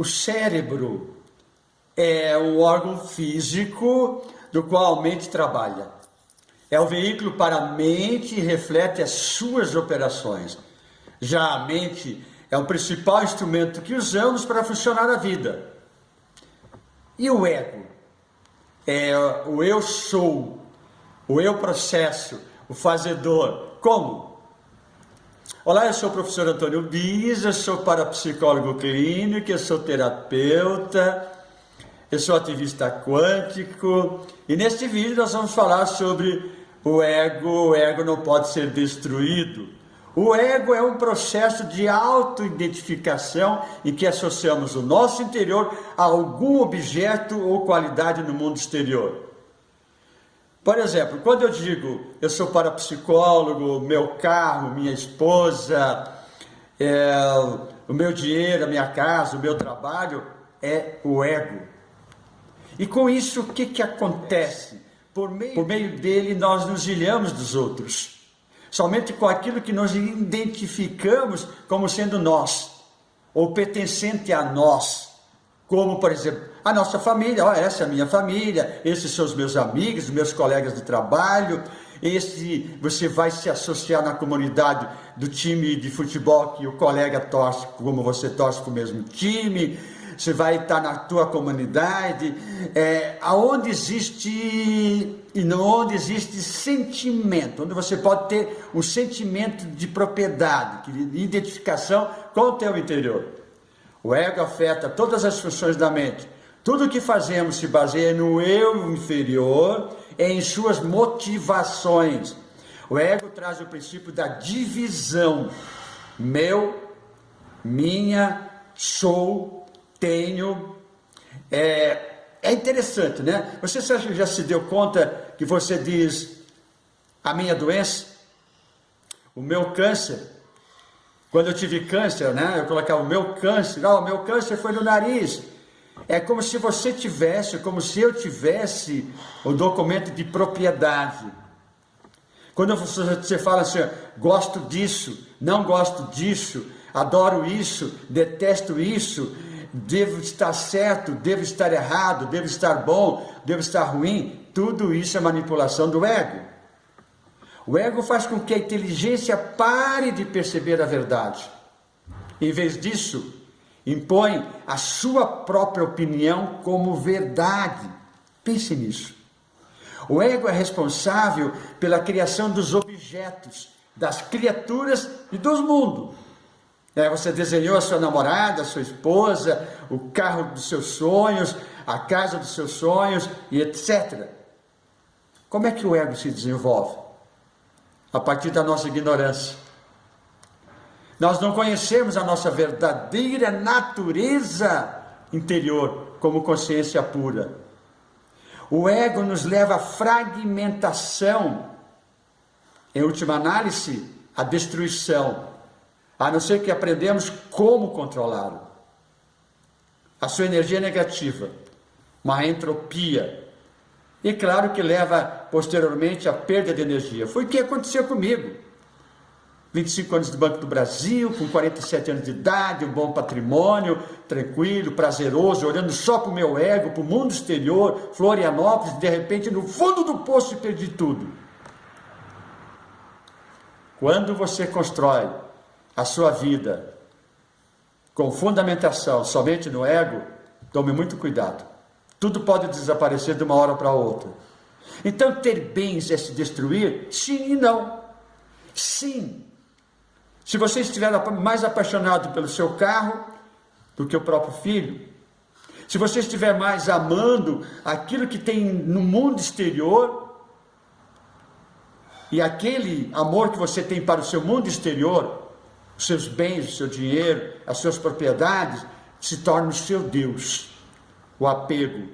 O cérebro é o órgão físico do qual a mente trabalha. É o veículo para a mente e reflete as suas operações. Já a mente é o principal instrumento que usamos para funcionar a vida. E o ego? É o eu sou, o eu processo, o fazedor. Como? Olá, eu sou o professor Antônio eu sou parapsicólogo clínico, eu sou terapeuta, eu sou ativista quântico e neste vídeo nós vamos falar sobre o ego. O ego não pode ser destruído. O ego é um processo de autoidentificação em que associamos o nosso interior a algum objeto ou qualidade no mundo exterior. Por exemplo, quando eu digo eu sou parapsicólogo, meu carro, minha esposa, é, o meu dinheiro, a minha casa, o meu trabalho, é o ego. E com isso, o que, que acontece? Por meio, por meio dele, nós nos ilhamos dos outros somente com aquilo que nos identificamos como sendo nós, ou pertencente a nós, como, por exemplo, a nossa família, oh, essa é a minha família, esses são os meus amigos, meus colegas de trabalho, esse você vai se associar na comunidade do time de futebol que o colega torce como você torce com o mesmo time, você vai estar na tua comunidade, é, aonde existe e onde existe sentimento, onde você pode ter um sentimento de propriedade, de identificação com o teu interior. O ego afeta todas as funções da mente. Tudo que fazemos se baseia no eu inferior em suas motivações. O ego traz o princípio da divisão. Meu, minha, sou, tenho. É, é interessante, né? Você já se deu conta que você diz a minha doença, o meu câncer? Quando eu tive câncer, né? Eu colocava o meu câncer, oh, o meu câncer foi no nariz. É como se você tivesse, como se eu tivesse o documento de propriedade. Quando você fala assim, gosto disso, não gosto disso, adoro isso, detesto isso, devo estar certo, devo estar errado, devo estar bom, devo estar ruim, tudo isso é manipulação do ego. O ego faz com que a inteligência pare de perceber a verdade. Em vez disso, impõe a sua própria opinião como verdade. Pense nisso. O ego é responsável pela criação dos objetos, das criaturas e dos mundos. É, você desenhou a sua namorada, a sua esposa, o carro dos seus sonhos, a casa dos seus sonhos e etc. Como é que o ego se desenvolve? A partir da nossa ignorância. Nós não conhecemos a nossa verdadeira natureza interior como consciência pura. O ego nos leva à fragmentação, em última análise, à destruição a não ser que aprendemos como controlá-lo. A sua energia é negativa, uma entropia. E claro que leva posteriormente à perda de energia. Foi o que aconteceu comigo. 25 anos de Banco do Brasil, com 47 anos de idade, um bom patrimônio, tranquilo, prazeroso, olhando só para o meu ego, para o mundo exterior, Florianópolis, de repente no fundo do poço perdi tudo. Quando você constrói a sua vida com fundamentação somente no ego, tome muito cuidado. Tudo pode desaparecer de uma hora para outra. Então, ter bens é se destruir? Sim e não. Sim. Se você estiver mais apaixonado pelo seu carro do que o próprio filho, se você estiver mais amando aquilo que tem no mundo exterior, e aquele amor que você tem para o seu mundo exterior os seus bens, o seu dinheiro, as suas propriedades, se torna o seu Deus. O apego.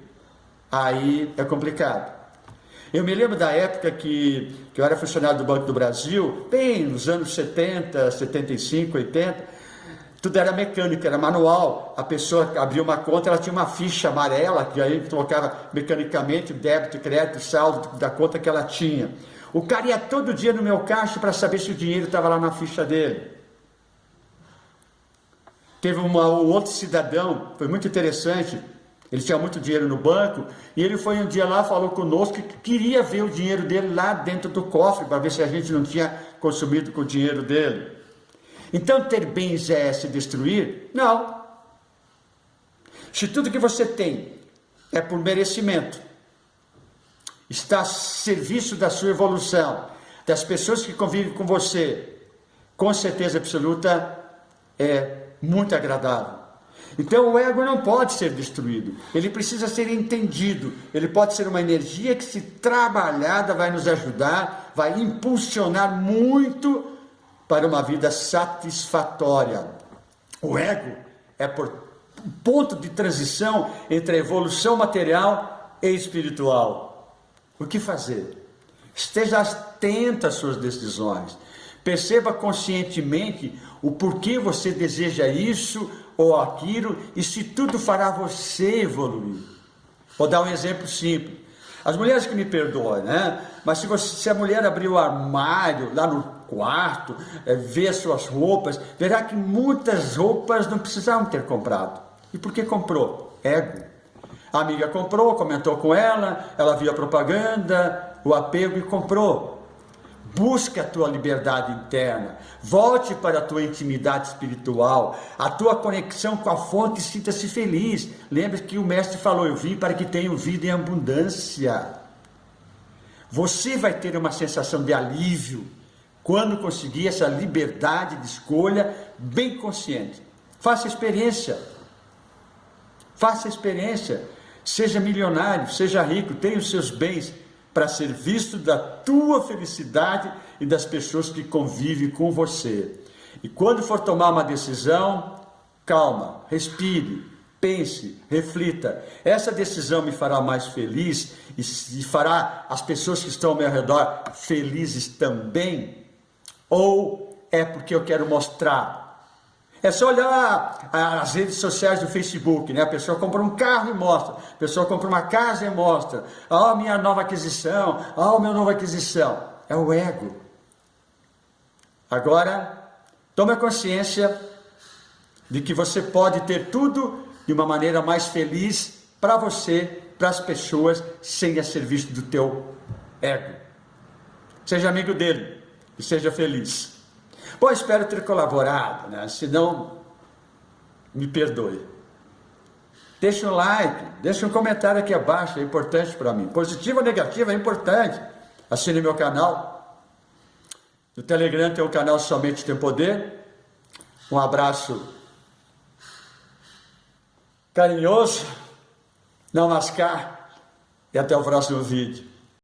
Aí é complicado. Eu me lembro da época que, que eu era funcionário do Banco do Brasil, bem nos anos 70, 75, 80, tudo era mecânica, era manual. A pessoa abria uma conta, ela tinha uma ficha amarela, que aí colocava mecanicamente débito, crédito, saldo da conta que ela tinha. O cara ia todo dia no meu caixa para saber se o dinheiro estava lá na ficha dele. Teve uma, um outro cidadão, foi muito interessante, ele tinha muito dinheiro no banco, e ele foi um dia lá, falou conosco que queria ver o dinheiro dele lá dentro do cofre, para ver se a gente não tinha consumido com o dinheiro dele. Então, ter bens é se destruir? Não. Se tudo que você tem é por merecimento, está a serviço da sua evolução, das pessoas que convivem com você, com certeza absoluta, é muito agradável. Então o ego não pode ser destruído, ele precisa ser entendido, ele pode ser uma energia que se trabalhada vai nos ajudar, vai impulsionar muito para uma vida satisfatória. O ego é por ponto de transição entre a evolução material e espiritual. O que fazer? Esteja atento às suas decisões. Perceba conscientemente o porquê você deseja isso ou aquilo e se tudo fará você evoluir. Vou dar um exemplo simples. As mulheres que me perdoam, né? Mas se, você, se a mulher abrir o armário lá no quarto, é, ver suas roupas, verá que muitas roupas não precisavam ter comprado. E por que comprou? Ego. A amiga comprou, comentou com ela, ela viu a propaganda, o apego e comprou. Busca a tua liberdade interna, volte para a tua intimidade espiritual, a tua conexão com a fonte, sinta-se feliz. Lembre que o mestre falou: Eu vim para que tenham vida em abundância. Você vai ter uma sensação de alívio quando conseguir essa liberdade de escolha bem consciente. Faça experiência. Faça experiência. Seja milionário, seja rico, tenha os seus bens para ser visto da tua felicidade e das pessoas que convivem com você. E quando for tomar uma decisão, calma, respire, pense, reflita. Essa decisão me fará mais feliz e fará as pessoas que estão ao meu redor felizes também? Ou é porque eu quero mostrar é só olhar as redes sociais do Facebook, né? A pessoa compra um carro e mostra, a pessoa compra uma casa e mostra. Ah, oh, minha nova aquisição, ah, oh, minha nova aquisição. É o ego. Agora, tome consciência de que você pode ter tudo de uma maneira mais feliz para você, para as pessoas, sem a serviço do teu ego. Seja amigo dele e seja feliz. Bom, espero ter colaborado, né? Se não, me perdoe. Deixa um like, deixa um comentário aqui abaixo, é importante para mim. Positivo ou negativo é importante. Assine meu canal. No Telegram tem o canal Somente Tem Poder. Um abraço carinhoso, não mascar e até o próximo vídeo.